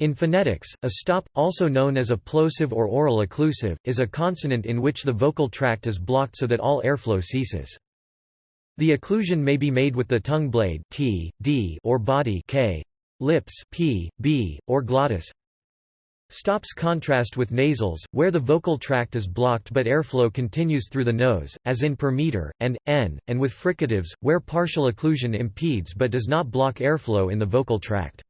In phonetics, a stop, also known as a plosive or oral occlusive, is a consonant in which the vocal tract is blocked so that all airflow ceases. The occlusion may be made with the tongue blade t, d or body k, lips p, b, or glottis. Stops contrast with nasals, where the vocal tract is blocked but airflow continues through the nose, as in per meter, and, n, and with fricatives, where partial occlusion impedes but does not block airflow in the vocal tract.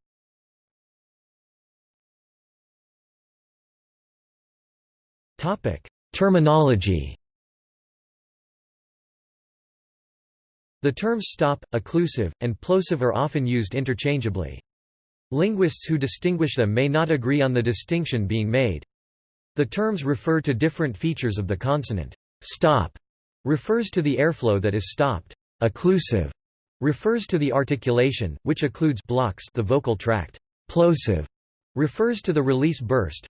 Terminology The terms stop, occlusive, and plosive are often used interchangeably. Linguists who distinguish them may not agree on the distinction being made. The terms refer to different features of the consonant. Stop refers to the airflow that is stopped. Occlusive refers to the articulation, which occludes blocks the vocal tract. Plosive refers to the release burst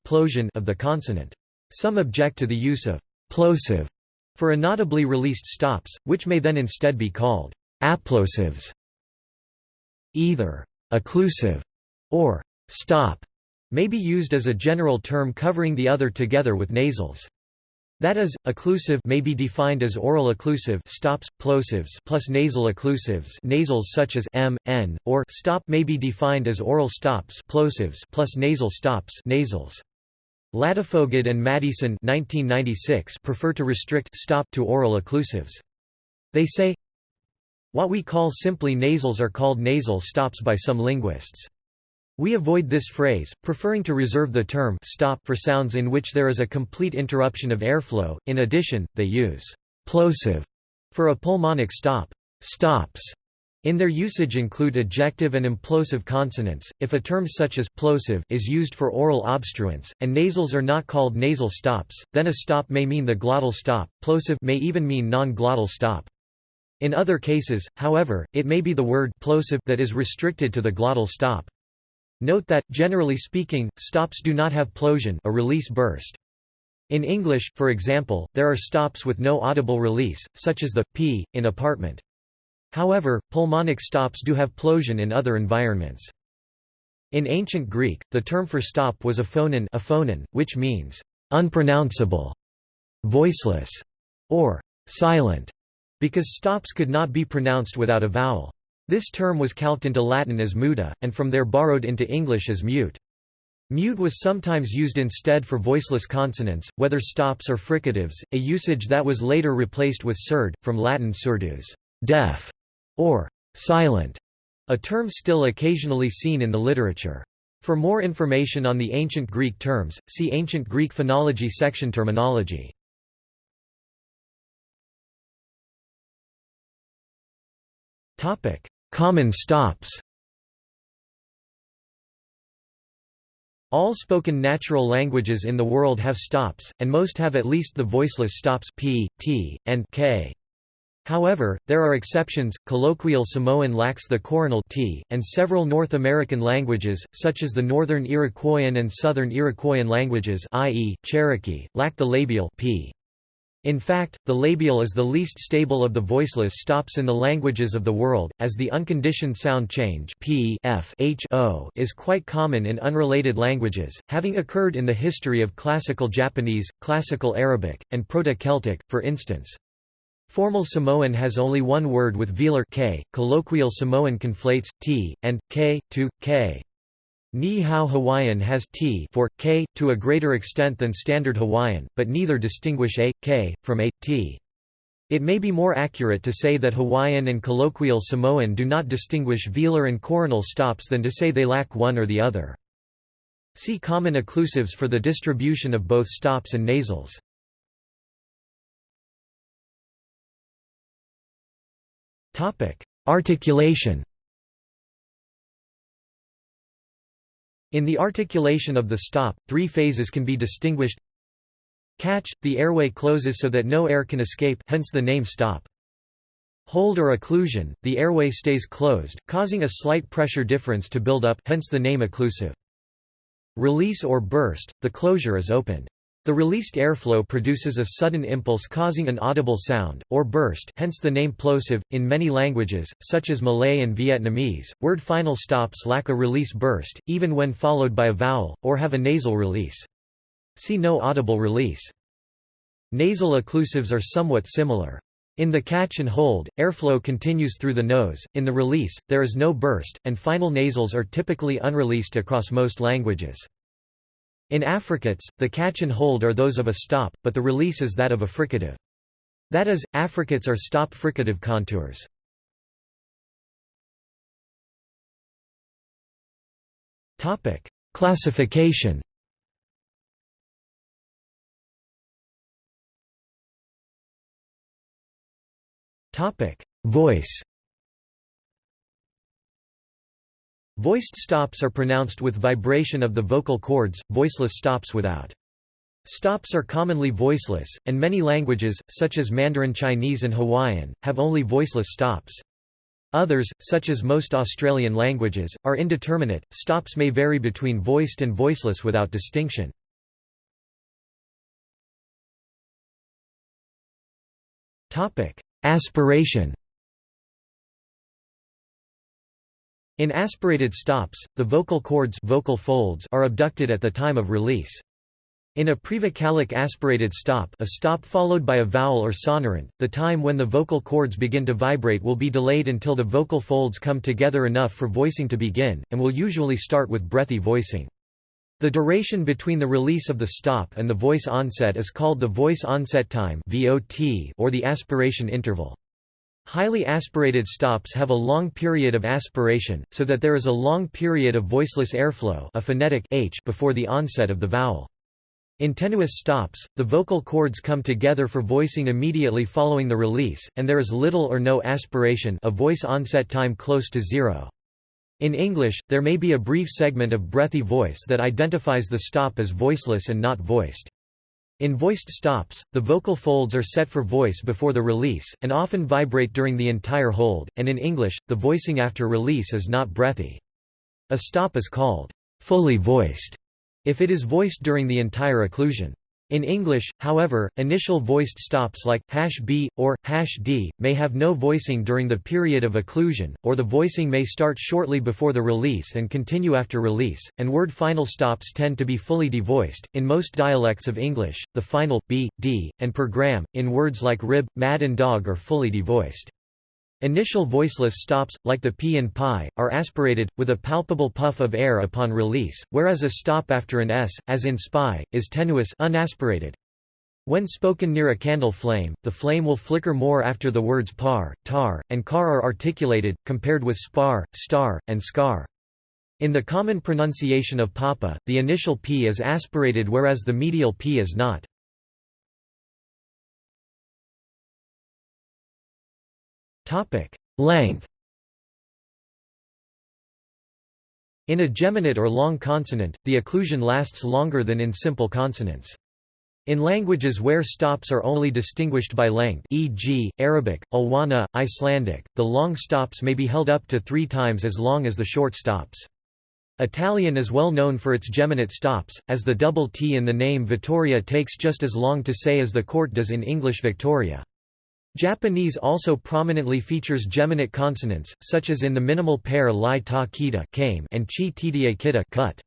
of the consonant. Some object to the use of plosive for inaudibly released stops, which may then instead be called applosives. Either occlusive or stop may be used as a general term covering the other together with nasals. That is, occlusive may be defined as oral occlusive stops, plosives plus nasal occlusives nasals such as m, n, or stop may be defined as oral stops plosives plus nasal stops nasals. Ladefoged and Maddieson prefer to restrict stop to oral occlusives. They say, What we call simply nasals are called nasal stops by some linguists. We avoid this phrase, preferring to reserve the term stop for sounds in which there is a complete interruption of airflow. In addition, they use plosive for a pulmonic stop. Stops in their usage include ejective and implosive consonants, if a term such as plosive is used for oral obstruents, and nasals are not called nasal stops, then a stop may mean the glottal stop, plosive may even mean non-glottal stop. In other cases, however, it may be the word plosive that is restricted to the glottal stop. Note that, generally speaking, stops do not have plosion a release burst. In English, for example, there are stops with no audible release, such as the p in apartment. However, pulmonic stops do have plosion in other environments. In ancient Greek, the term for stop was aphonon, aphonon which means unpronounceable, voiceless, or silent, because stops could not be pronounced without a vowel. This term was calqued into Latin as muta, and from there borrowed into English as mute. Mute was sometimes used instead for voiceless consonants, whether stops or fricatives, a usage that was later replaced with surd, from Latin surdus deaf", or silent, a term still occasionally seen in the literature. For more information on the ancient Greek terms, see Ancient Greek phonology section terminology. Common stops All spoken natural languages in the world have stops, and most have at least the voiceless stops p, t, and k. However, there are exceptions. Colloquial Samoan lacks the coronal t, and several North American languages, such as the Northern Iroquoian and Southern Iroquoian languages, i.e., Cherokee, lack the labial p. In fact, the labial is the least stable of the voiceless stops in the languages of the world, as the unconditioned sound change p f h o is quite common in unrelated languages, having occurred in the history of Classical Japanese, Classical Arabic, and Proto-Celtic, for instance. Formal Samoan has only one word with velar k, colloquial Samoan conflates t and k to k. Niihau Hawaiian has t for k to a greater extent than Standard Hawaiian, but neither distinguish a k from a t. It may be more accurate to say that Hawaiian and colloquial Samoan do not distinguish velar and coronal stops than to say they lack one or the other. See common occlusives for the distribution of both stops and nasals. Articulation In the articulation of the stop, three phases can be distinguished Catch – the airway closes so that no air can escape hence the name stop. Hold or occlusion – the airway stays closed, causing a slight pressure difference to build up hence the name occlusive. Release or burst – the closure is opened. The released airflow produces a sudden impulse causing an audible sound, or burst hence the name plosive. In many languages, such as Malay and Vietnamese, word final stops lack a release burst, even when followed by a vowel, or have a nasal release. See no audible release. Nasal occlusives are somewhat similar. In the catch and hold, airflow continues through the nose, in the release, there is no burst, and final nasals are typically unreleased across most languages. In affricates, the catch and hold are those of a stop, but the release is that of a fricative. That is, affricates are stop fricative contours. Topic: Classification. Topic: Voice. Voiced stops are pronounced with vibration of the vocal cords, voiceless stops without. Stops are commonly voiceless, and many languages, such as Mandarin Chinese and Hawaiian, have only voiceless stops. Others, such as most Australian languages, are indeterminate, stops may vary between voiced and voiceless without distinction. Aspiration In aspirated stops, the vocal cords vocal folds are abducted at the time of release. In a prevocalic aspirated stop a stop followed by a vowel or sonorant, the time when the vocal cords begin to vibrate will be delayed until the vocal folds come together enough for voicing to begin, and will usually start with breathy voicing. The duration between the release of the stop and the voice onset is called the voice onset time or the aspiration interval. Highly aspirated stops have a long period of aspiration, so that there is a long period of voiceless airflow a phonetic h before the onset of the vowel. In tenuis stops, the vocal cords come together for voicing immediately following the release, and there is little or no aspiration a voice onset time close to zero. In English, there may be a brief segment of breathy voice that identifies the stop as voiceless and not voiced. In voiced stops, the vocal folds are set for voice before the release, and often vibrate during the entire hold, and in English, the voicing after release is not breathy. A stop is called fully voiced if it is voiced during the entire occlusion. In English, however, initial voiced stops like #b or #d may have no voicing during the period of occlusion, or the voicing may start shortly before the release and continue after release, and word final stops tend to be fully devoiced. In most dialects of English, the final b, d, and per gram in words like rib, mad and dog are fully devoiced. Initial voiceless stops, like the p and pi, are aspirated, with a palpable puff of air upon release, whereas a stop after an s, as in spy, is tenuis unaspirated. When spoken near a candle flame, the flame will flicker more after the words par, tar, and car are articulated, compared with spar, star, and scar. In the common pronunciation of papa, the initial p is aspirated whereas the medial p is not. Topic: Length. In a geminate or long consonant, the occlusion lasts longer than in simple consonants. In languages where stops are only distinguished by length e.g., Arabic, Ilwana, Icelandic, the long stops may be held up to three times as long as the short stops. Italian is well known for its geminate stops, as the double T in the name Vittoria takes just as long to say as the court does in English Victoria. Japanese also prominently features geminate consonants, such as in the minimal pair li ta kita and chi tda kita cut.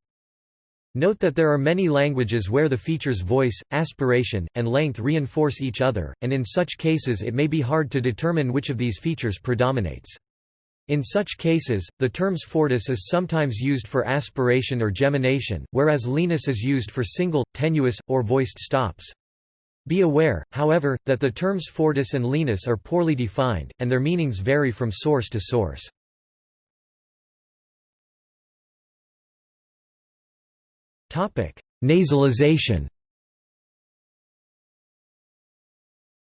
Note that there are many languages where the features voice, aspiration, and length reinforce each other, and in such cases it may be hard to determine which of these features predominates. In such cases, the terms fortis is sometimes used for aspiration or gemination, whereas lenis is used for single, tenuis, or voiced stops. Be aware, however, that the terms fortis and lenis are poorly defined, and their meanings vary from source to source. Nasalization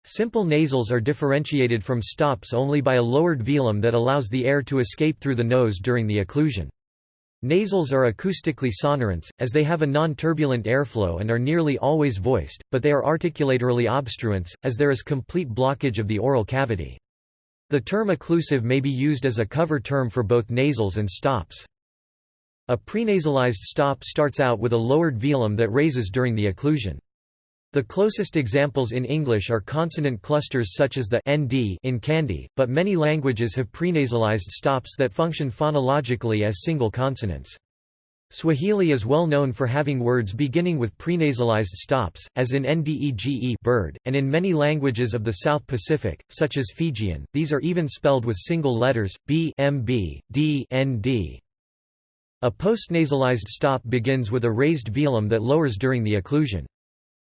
Simple nasals are differentiated from stops only by a lowered velum that allows the air to escape through the nose during the occlusion. Nasals are acoustically sonorants, as they have a non-turbulent airflow and are nearly always voiced, but they are articulatorily obstruents, as there is complete blockage of the oral cavity. The term occlusive may be used as a cover term for both nasals and stops. A prenasalized stop starts out with a lowered velum that raises during the occlusion. The closest examples in English are consonant clusters such as the nd in candy, but many languages have prenasalized stops that function phonologically as single consonants. Swahili is well known for having words beginning with prenasalized stops, as in ndege bird, and in many languages of the South Pacific, such as Fijian, these are even spelled with single letters, b, mb, d, nd. A postnasalized stop begins with a raised velum that lowers during the occlusion.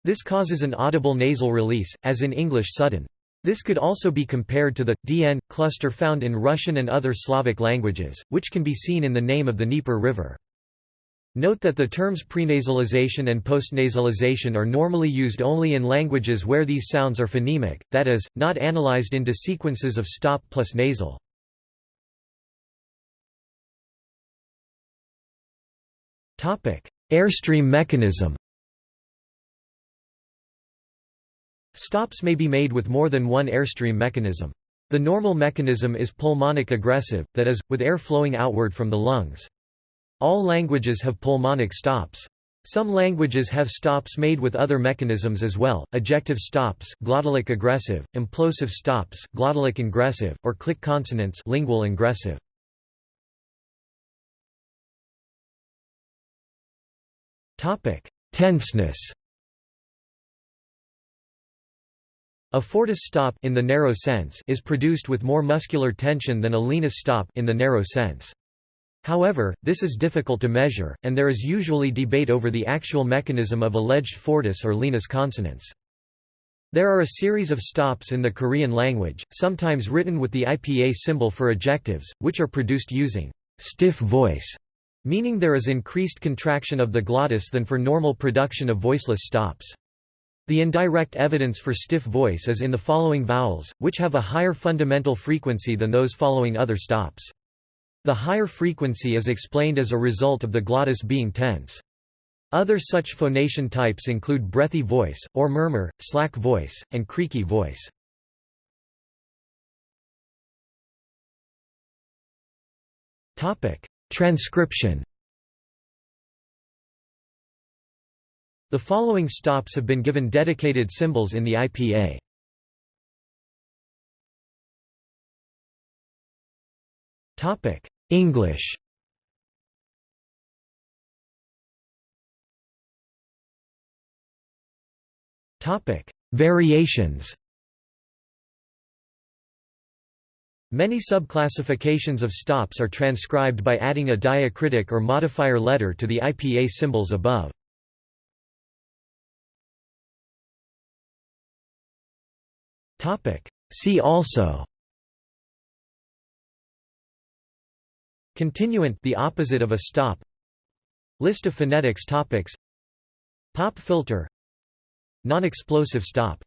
This causes an audible nasal release, as in English sudden. This could also be compared to the dn cluster found in Russian and other Slavic languages, which can be seen in the name of the Dnieper River. Note that the terms prenasalization and postnasalization are normally used only in languages where these sounds are phonemic, that is, not analyzed into sequences of stop plus nasal. Airstream mechanism Stops may be made with more than one airstream mechanism. The normal mechanism is pulmonic egressive, that is, with air flowing outward from the lungs. All languages have pulmonic stops. Some languages have stops made with other mechanisms as well, ejective stops glottalic egressive, implosive stops glottalic ingressive, or click consonants lingual ingressive. Tenseness A fortis stop in the narrow sense is produced with more muscular tension than a lenis stop in the narrow sense. However, this is difficult to measure, and there is usually debate over the actual mechanism of alleged fortis or lenis consonants. There are a series of stops in the Korean language, sometimes written with the IPA symbol for ejectives, which are produced using stiff voice, meaning there is increased contraction of the glottis than for normal production of voiceless stops. The indirect evidence for stiff voice is in the following vowels, which have a higher fundamental frequency than those following other stops. The higher frequency is explained as a result of the glottis being tense. Other such phonation types include breathy voice, or murmur, slack voice, and creaky voice. Transcription The following stops have been given dedicated symbols in the IPA. English Variations Many subclassifications of stops are transcribed by adding a diacritic or modifier letter to the IPA symbols above. See also. Continuant the opposite of a stop. List of phonetics topics. Pop filter. Non-explosive stop